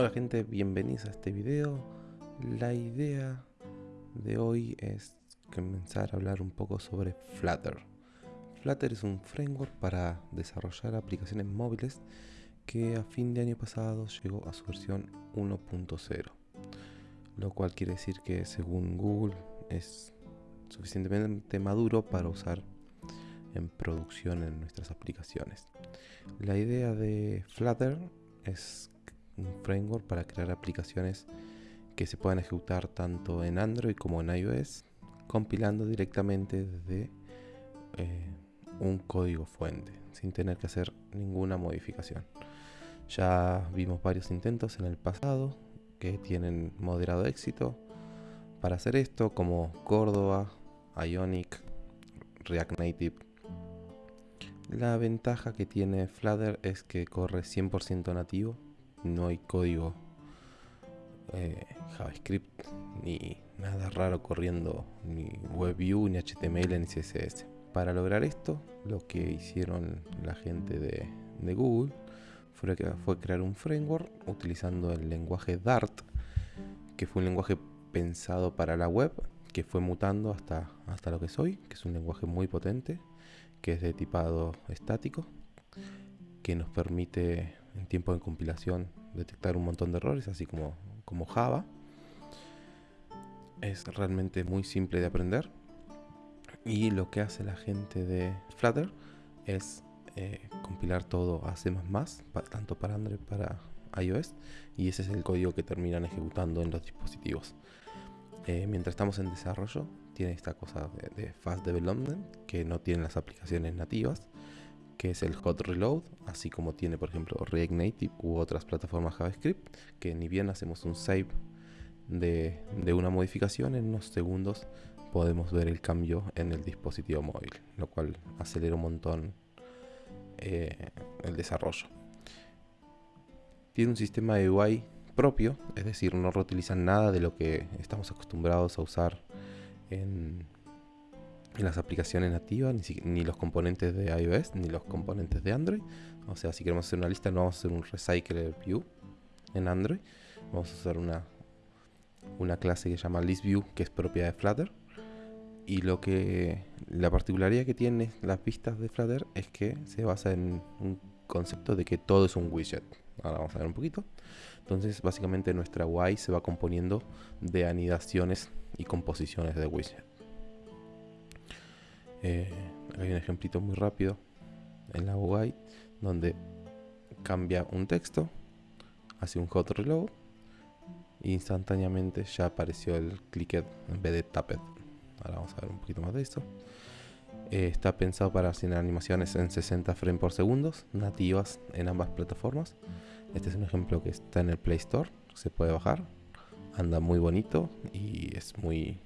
Hola gente, bienvenidos a este video. La idea de hoy es comenzar a hablar un poco sobre Flutter. Flutter es un framework para desarrollar aplicaciones móviles que a fin de año pasado llegó a su versión 1.0, lo cual quiere decir que según Google es suficientemente maduro para usar en producción en nuestras aplicaciones. La idea de Flutter es un framework para crear aplicaciones que se puedan ejecutar tanto en Android como en iOS, compilando directamente desde eh, un código fuente, sin tener que hacer ninguna modificación. Ya vimos varios intentos en el pasado que tienen moderado éxito para hacer esto, como Córdoba, Ionic, React Native. La ventaja que tiene Flutter es que corre 100% nativo no hay código eh, JavaScript ni nada raro corriendo ni WebView ni HTML ni CSS. Para lograr esto, lo que hicieron la gente de, Google fue, fue crear un framework utilizando el lenguaje Dart, que fue un lenguaje pensado para la web, que fue mutando hasta, hasta lo que soy, que es un lenguaje muy potente, que es de tipado estático, que nos permite en tiempo de compilación detectar un montón de errores, así como, como Java. Es realmente muy simple de aprender. Y lo que hace la gente de Flutter es eh, compilar todo a C++, tanto para Android para iOS. Y ese es el código que terminan ejecutando en los dispositivos. Eh, mientras estamos en desarrollo, tiene esta cosa de, de Fast Development que no tienen las aplicaciones nativas que es el hot reload, así como tiene por ejemplo React Native u otras plataformas JavaScript, que ni bien hacemos un save de, una modificación, en unos segundos podemos ver el cambio en el dispositivo móvil, lo cual acelera un montón eh, el desarrollo. Tiene un sistema de UI propio, es decir, no reutilizan nada de lo que estamos acostumbrados a usar en, en las aplicaciones nativas, ni, los componentes de iOS, ni los componentes de Android. O sea, si queremos hacer una lista, no vamos a hacer un recycle view en Android. Vamos a usar una, una clase que se llama ListView, que es propia de Flutter. Y lo que la particularidad que tiene las vistas de Flutter es que se basa en un concepto de que todo es un widget. Ahora vamos a ver un poquito. Entonces, básicamente nuestra UI se va componiendo de anidaciones y composiciones de widget. Eh, hay un ejemplito muy rápido en la UI donde cambia un texto, hace un hot reload e instantáneamente ya apareció el clicked en vez de tapped. Ahora vamos a ver un poquito más de esto. Eh, está pensado para hacer animaciones en 60 frames por segundo, nativas en ambas plataformas. Este es un ejemplo que está en el Play Store, se puede bajar, anda muy bonito y es muy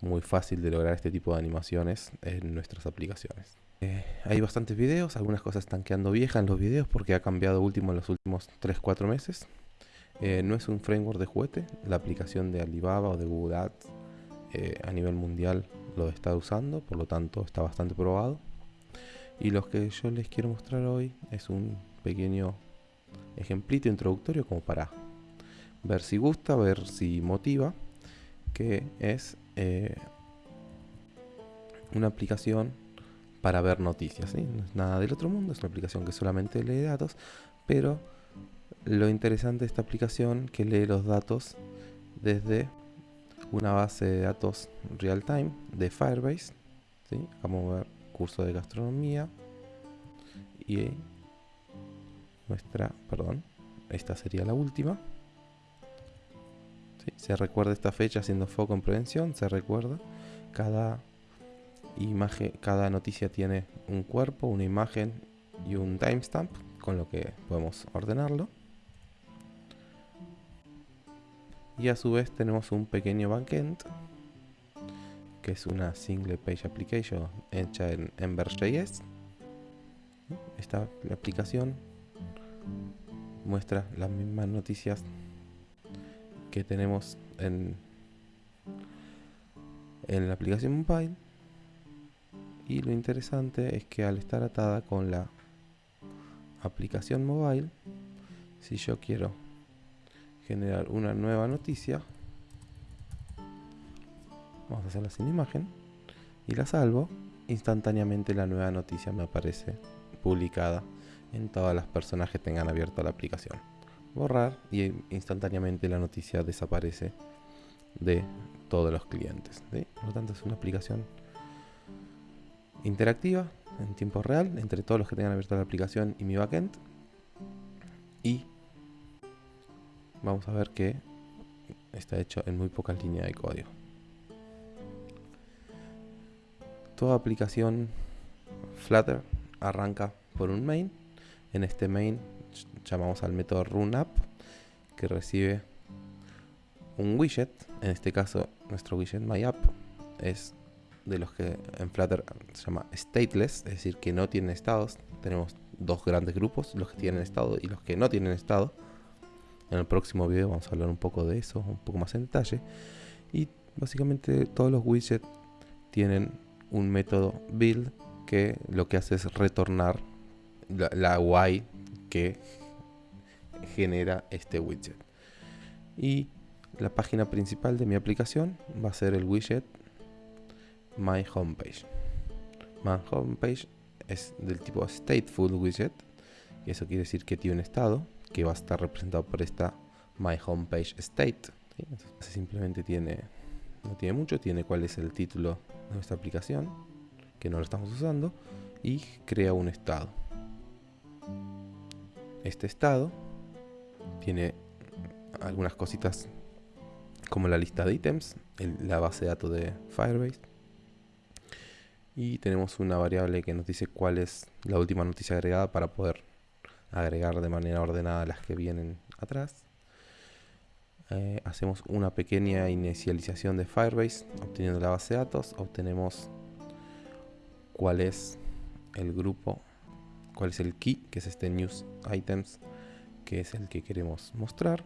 muy fácil de lograr este tipo de animaciones en nuestras aplicaciones. Eh, hay bastantes videos, algunas cosas están quedando viejas en los videos porque ha cambiado último en los últimos 3-4 meses. Eh, no es un framework de juguete, la aplicación de Alibaba o de Google Ads eh, a nivel mundial lo está usando, por lo tanto está bastante probado. Y lo que yo les quiero mostrar hoy es un pequeño ejemplito introductorio como para ver si gusta, ver si motiva, que es eh, una aplicación para ver noticias. No es nada del otro mundo, es una aplicación que solamente lee datos, pero lo interesante de esta aplicación que lee los datos desde una base de datos real time de Firebase. Vamos a ver curso de gastronomía y nuestra, perdón, esta sería la última. Se recuerda esta fecha haciendo foco en prevención, se recuerda. Cada imagen, cada noticia tiene un cuerpo, una imagen y un timestamp, con lo que podemos ordenarlo. Y a su vez tenemos un pequeño backend, que es una single page application hecha en Ember.js. Esta aplicación muestra las mismas noticias que tenemos en, en la aplicación mobile y lo interesante es que al estar atada con la aplicación mobile si yo quiero generar una nueva noticia. Vamos a hacerla sin imagen. Y la salvo. Instantáneamente la nueva noticia me aparece publicada en todas las personas que tengan abierta la aplicación. Borrar y instantáneamente la noticia desaparece de todos los clientes. Por lo tanto es una aplicación interactiva en tiempo real entre todos los que tengan abierta la aplicación y mi backend. Y vamos a ver que está hecho en muy pocas líneas de código. Toda aplicación Flutter arranca por un main. En este main llamamos al método runUp que recibe un widget. En este caso nuestro widget myApp es de los que en Flutter se llama stateless, es decir, que no tienen estados. Tenemos dos grandes grupos, los que tienen estado y los que no tienen estado. En el próximo video vamos a hablar un poco de eso, un poco más en detalle. Y básicamente todos los widgets tienen un método build que lo que hace es retornar la, la UI que genera este widget. Y la página principal de mi aplicación va a ser el widget My Homepage. My Homepage es del tipo Stateful Widget, y eso quiere decir que tiene un estado que va a estar representado por esta My Homepage State. Simplemente tiene, no tiene mucho, tiene cuál es el título de nuestra aplicación, que no lo estamos usando, y crea un estado. Este estado tiene algunas cositas como la lista de ítems, la base de datos de Firebase, y tenemos una variable que nos dice cuál es la última noticia agregada para poder agregar de manera ordenada las que vienen atrás. Eh, hacemos una pequeña inicialización de Firebase obteniendo la base de datos. Obtenemos cuál es el grupo, cuál es el key, que es este news items, que es el que queremos mostrar.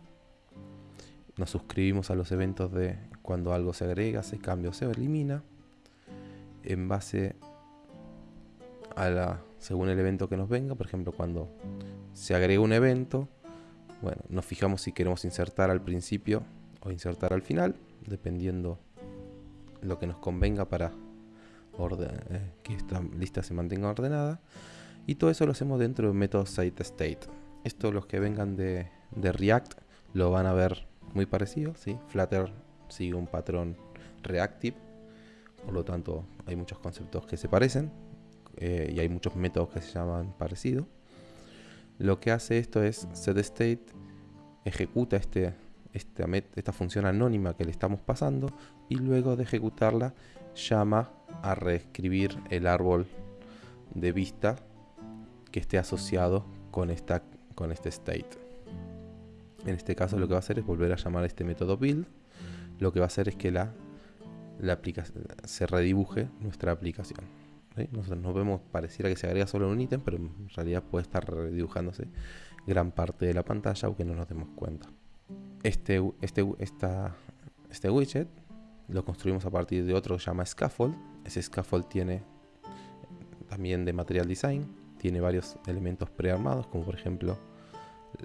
Nos suscribimos a los eventos de cuando algo se agrega, se cambia o se elimina en base a la según el evento que nos venga, por ejemplo, cuando se agrega un evento, bueno, nos fijamos si queremos insertar al principio o insertar al final, dependiendo lo que nos convenga para eh, que esta lista se mantenga ordenada. Y todo eso lo hacemos dentro del método SiteState. Esto los que vengan de, de React lo van a ver muy parecido, ¿sí? Flutter sigue un patrón reactive por lo tanto, hay muchos conceptos que se parecen eh, y hay muchos métodos que se llaman parecido. Lo que hace esto es setState ejecuta este, esta función anónima que le estamos pasando y luego de ejecutarla llama a reescribir el árbol de vista que esté asociado con, esta, con este state. En este caso lo que va a hacer es volver a llamar este método build. Lo que va a hacer es que la la se redibuje nuestra aplicación. Nosotros nos vemos, pareciera que se agrega solo un ítem, pero en realidad puede estar redibujándose gran parte de la pantalla aunque no nos demos cuenta. Este, este, esta, este widget lo construimos a partir de otro que se llama Scaffold. Ese Scaffold tiene también de Material Design, tiene varios elementos prearmados, como por ejemplo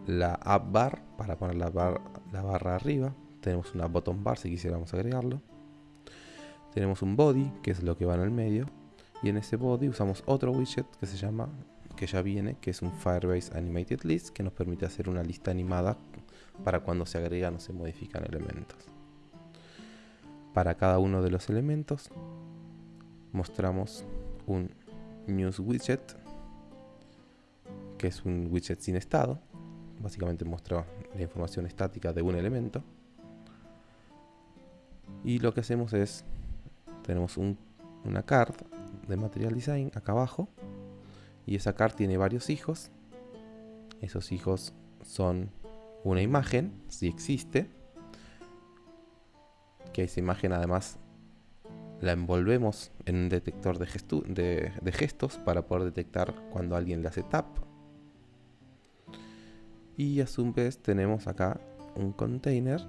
la App Bar para poner la, la barra arriba. Tenemos una Bottom Bar si quisiéramos agregarlo tenemos un body, que es lo que va en el medio, y en ese body usamos otro widget que se llama, que ya viene, que es un Firebase Animated List, que nos permite hacer una lista animada para cuando se agregan o se modifican elementos. Para cada uno de los elementos mostramos un news widget, que es un widget sin estado, básicamente muestra la información estática de un elemento. Y lo que hacemos es tenemos una card de Material Design acá abajo. Y esa card tiene varios hijos. Esos hijos son una imagen, si existe. Que esa imagen además la envolvemos en un detector de, gestos para poder detectar cuando alguien le hace tap. Y a su vez tenemos acá un container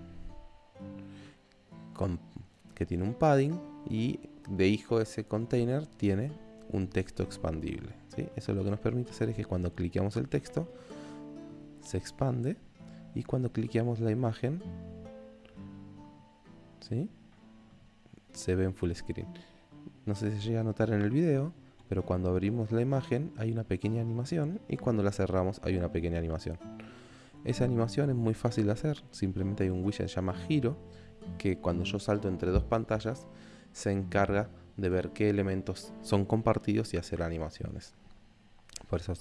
con, que tiene un padding y de hijo ese container tiene un texto expandible. ¿sí? Eso lo que nos permite hacer es que cuando cliqueamos el texto se expande y cuando cliqueamos la imagen, ¿sí? se ve en full screen. No sé si llega a notar en el video, pero cuando abrimos la imagen hay una pequeña animación y cuando la cerramos hay una pequeña animación. Esa animación es muy fácil de hacer, simplemente hay un widget que se llama giro, que cuando yo salto entre dos pantallas se encarga de ver qué elementos son compartidos y hacer animaciones. Por eso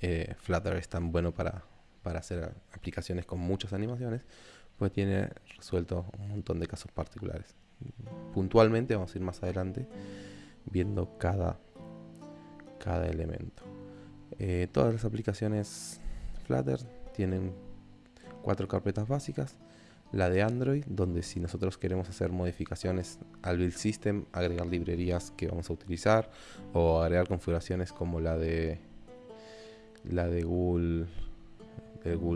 eh, Flutter es tan bueno para, para hacer aplicaciones con muchas animaciones, pues tiene resuelto un montón de casos particulares. Puntualmente vamos a ir más adelante viendo cada, cada elemento. Eh, todas las aplicaciones Flutter tienen cuatro carpetas básicas. La de Android, donde si nosotros queremos hacer modificaciones al build system, agregar librerías que vamos a utilizar o agregar configuraciones como la de la de Google,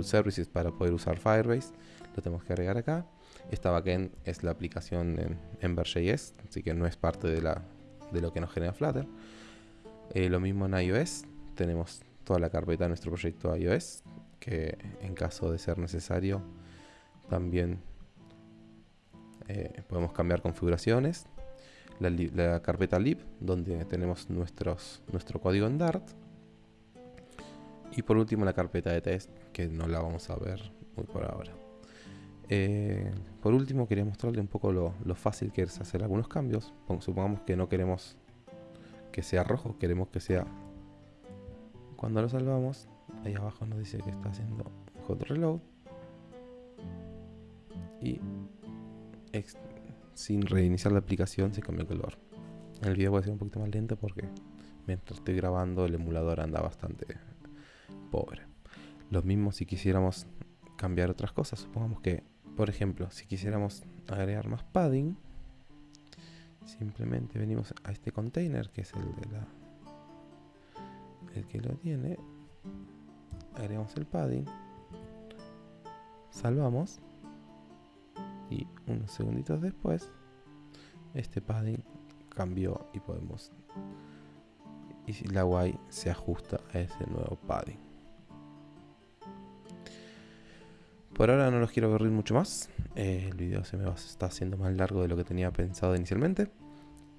Services para poder usar Firebase, lo tenemos que agregar acá. Esta backend es la aplicación en, en Verge.js, así que no es parte de, la, de lo que nos genera Flutter. Eh, lo mismo en iOS, tenemos toda la carpeta de nuestro proyecto iOS, que en caso de ser necesario también eh, podemos cambiar configuraciones. La, carpeta lib, donde tenemos nuestros, nuestro código en Dart. Y por último la carpeta de test, que no la vamos a ver muy por ahora. Eh, por último quería mostrarle un poco lo, lo, fácil que es hacer algunos cambios. Supongamos que no queremos que sea rojo, queremos que sea cuando lo salvamos, ahí abajo nos dice que está haciendo hot reload. Y sin reiniciar la aplicación se cambia el color. El video puede ser un poquito más lento porque mientras estoy grabando el emulador anda bastante pobre. Lo mismo si quisiéramos cambiar otras cosas. Supongamos que, por ejemplo, si quisiéramos agregar más padding, simplemente venimos a este container que es el de la el que lo tiene, agregamos el padding, salvamos y unos segunditos después este padding cambió y podemos y la Y se ajusta a ese nuevo padding. Por ahora no los quiero aburrir mucho más. Eh, el video se me va, está haciendo más largo de lo que tenía pensado inicialmente.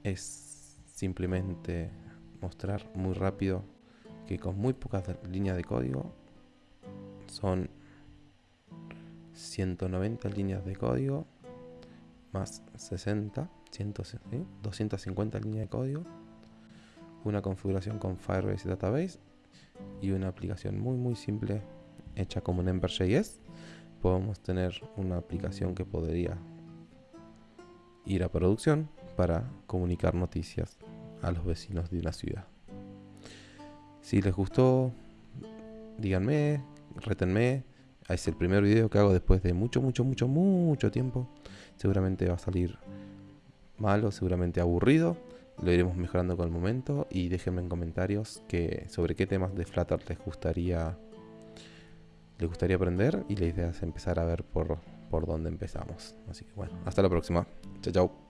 Es simplemente mostrar muy rápido que con muy pocas líneas de código son 190 líneas de código más 60, 250 líneas de código, una configuración con Firebase Database y una aplicación muy muy simple hecha como en Ember.js. Podemos tener una aplicación que podría ir a producción para comunicar noticias a los vecinos de una ciudad. Si les gustó, díganme, retenme. Es el primer video que hago después de mucho, mucho, mucho, mucho tiempo. Seguramente va a salir malo, seguramente aburrido. Lo iremos mejorando con el momento. Y déjenme en comentarios que, sobre qué temas de Flutter les gustaría, les gustaría aprender. Y la idea es empezar a ver por, por dónde empezamos. Así que bueno, hasta la próxima. Chao, chao.